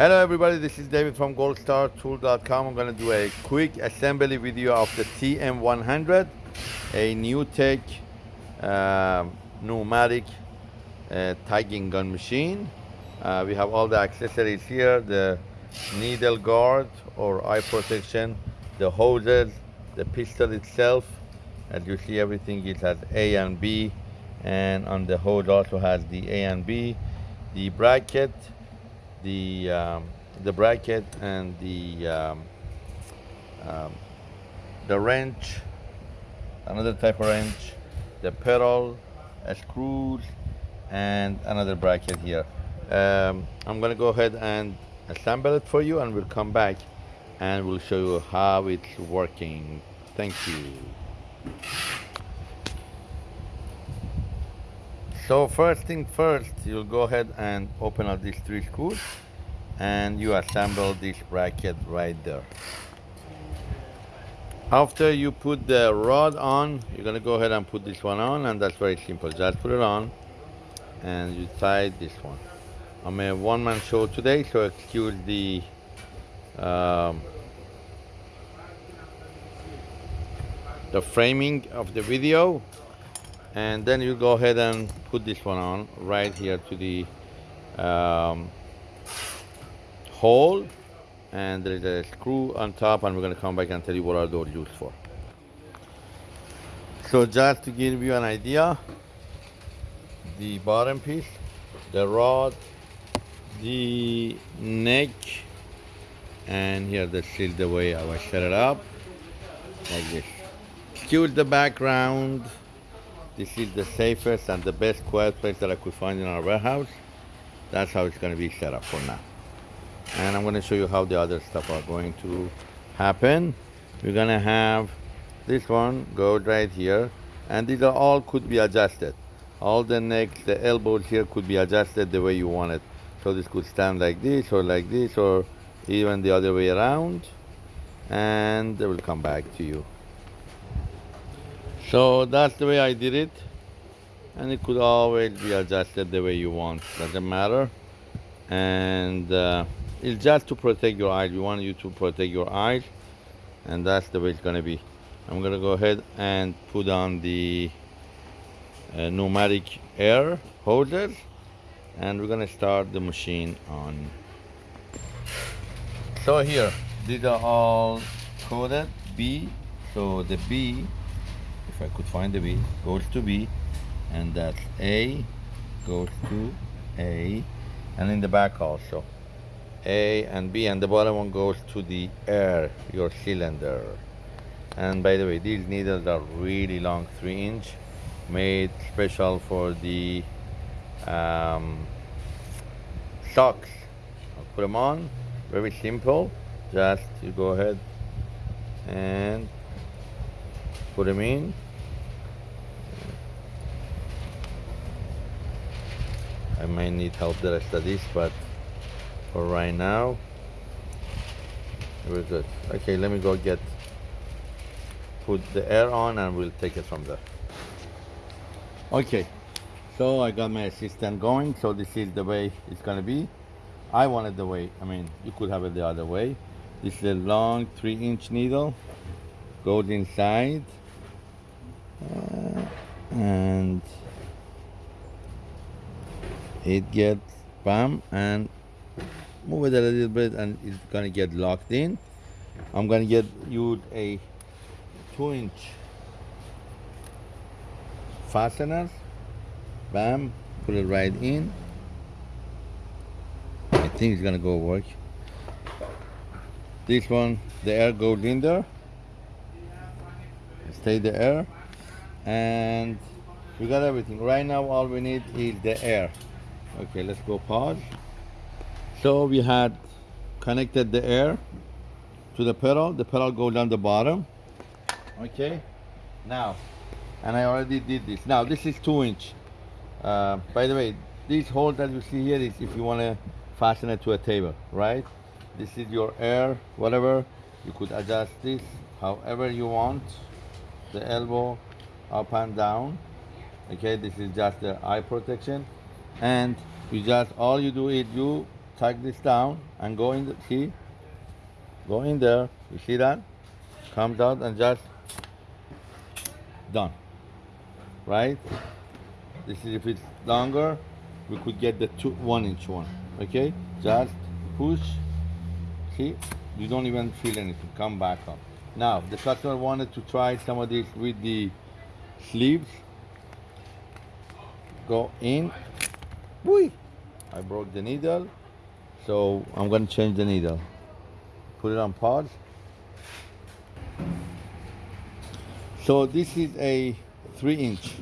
Hello everybody, this is David from goldstartool.com. I'm gonna do a quick assembly video of the TM100, a new tech uh, pneumatic uh, tagging gun machine. Uh, we have all the accessories here, the needle guard or eye protection, the hoses, the pistol itself. As you see, everything it has A and B, and on the hose also has the A and B, the bracket, the um, the bracket and the um, um, the wrench, another type of wrench, the pedal, screws, and another bracket here. Um, I'm gonna go ahead and assemble it for you, and we'll come back and we'll show you how it's working. Thank you. So first thing first, you'll go ahead and open up these three screws and you assemble this bracket right there. After you put the rod on, you're gonna go ahead and put this one on and that's very simple. Just put it on and you tie this one. I'm a one-man show today, so excuse the um, the framing of the video and then you go ahead and put this one on right here to the um, hole. And there is a screw on top and we're going to come back and tell you what are those used for. So just to give you an idea the bottom piece the rod the neck and here this is the way I will set it up like this. Excuse the background this is the safest and the best quiet place that I could find in our warehouse. That's how it's going to be set up for now. And I'm going to show you how the other stuff are going to happen. We're going to have this one go right here. And these are all could be adjusted. All the necks, the elbows here could be adjusted the way you want it. So this could stand like this or like this or even the other way around. And they will come back to you. So that's the way I did it. And it could always be adjusted the way you want, doesn't matter. And uh, it's just to protect your eyes. We want you to protect your eyes. And that's the way it's gonna be. I'm gonna go ahead and put on the uh, pneumatic air hoses. And we're gonna start the machine on. So here, these are all coded B. So the B I could find the B, goes to B, and that's A goes to A, and in the back also. A and B, and the bottom one goes to the air, your cylinder. And by the way, these needles are really long, three inch, made special for the um, socks. I'll put them on, very simple. Just you go ahead and put them in I might need help the rest of this but for right now we're good. Okay let me go get put the air on and we'll take it from there. Okay so I got my assistant going so this is the way it's gonna be. I wanted the way I mean you could have it the other way. This is a long three inch needle goes inside uh, and it gets bam and move it a little bit and it's gonna get locked in. I'm gonna get you a two inch fasteners bam put it right in. I think it's gonna go work. This one the air goes in there. Stay the air. And we got everything. Right now all we need is the air okay let's go pause so we had connected the air to the pedal. The pedal goes down the bottom. Okay now and I already did this. Now this is two inch. Uh, by the way this hole that you see here is if you want to fasten it to a table right? This is your air whatever. You could adjust this however you want. The elbow up and down. Okay this is just the eye protection and you just all you do is you tug this down and go in the, see? Go in there you see that? Comes out and just done. Right? This is if it's longer we could get the two one inch one okay? Just push see? You don't even feel anything come back up. Now the customer wanted to try some of this with the sleeves. Go in Whee! I broke the needle so I'm going to change the needle. Put it on pause. So this is a three inch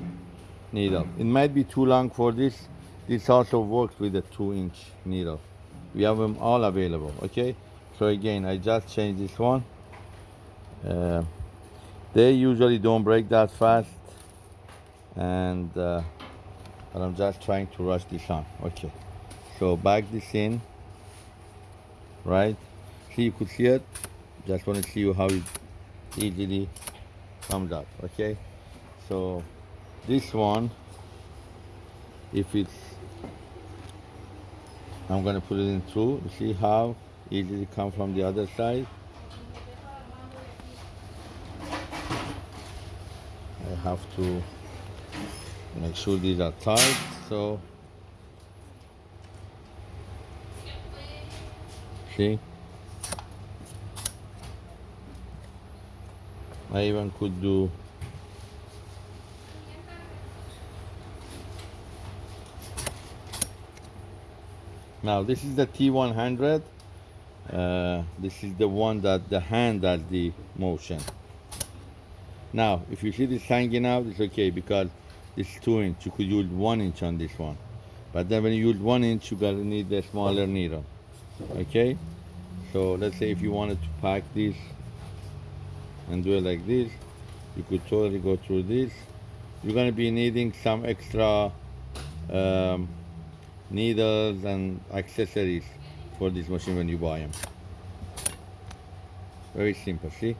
needle. It might be too long for this. This also works with a two inch needle. We have them all available okay? So again I just changed this one. Uh, they usually don't break that fast. And uh, but I'm just trying to rush this on. Okay. So back this in. Right? See you could see it. Just want to see you how it easily comes out. Okay? So this one if it's I'm gonna put it in through see how easily it come from the other side? I have to make sure these are tight so. See? I even could do. Now this is the T100 uh, this is the one that the hand does the motion. Now if you see this hanging out it's okay because it's two inch you could use one inch on this one but then when you use one inch you gotta need a smaller needle okay so let's say if you wanted to pack this and do it like this you could totally go through this. You're to be needing some extra um, needles and accessories for this machine when you buy them very simple see?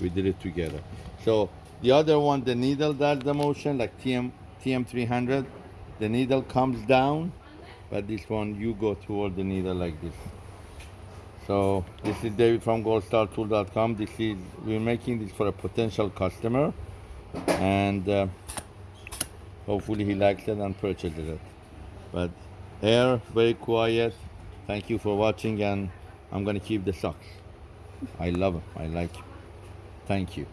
We did it together. So the other one the needle does the motion like TM TM300 the needle comes down but this one you go toward the needle like this so this is David from goldstartool.com. This is we're making this for a potential customer, and uh, hopefully he likes it and purchases it. But air, very quiet. Thank you for watching, and I'm gonna keep the socks. I love them. I like. Them. Thank you.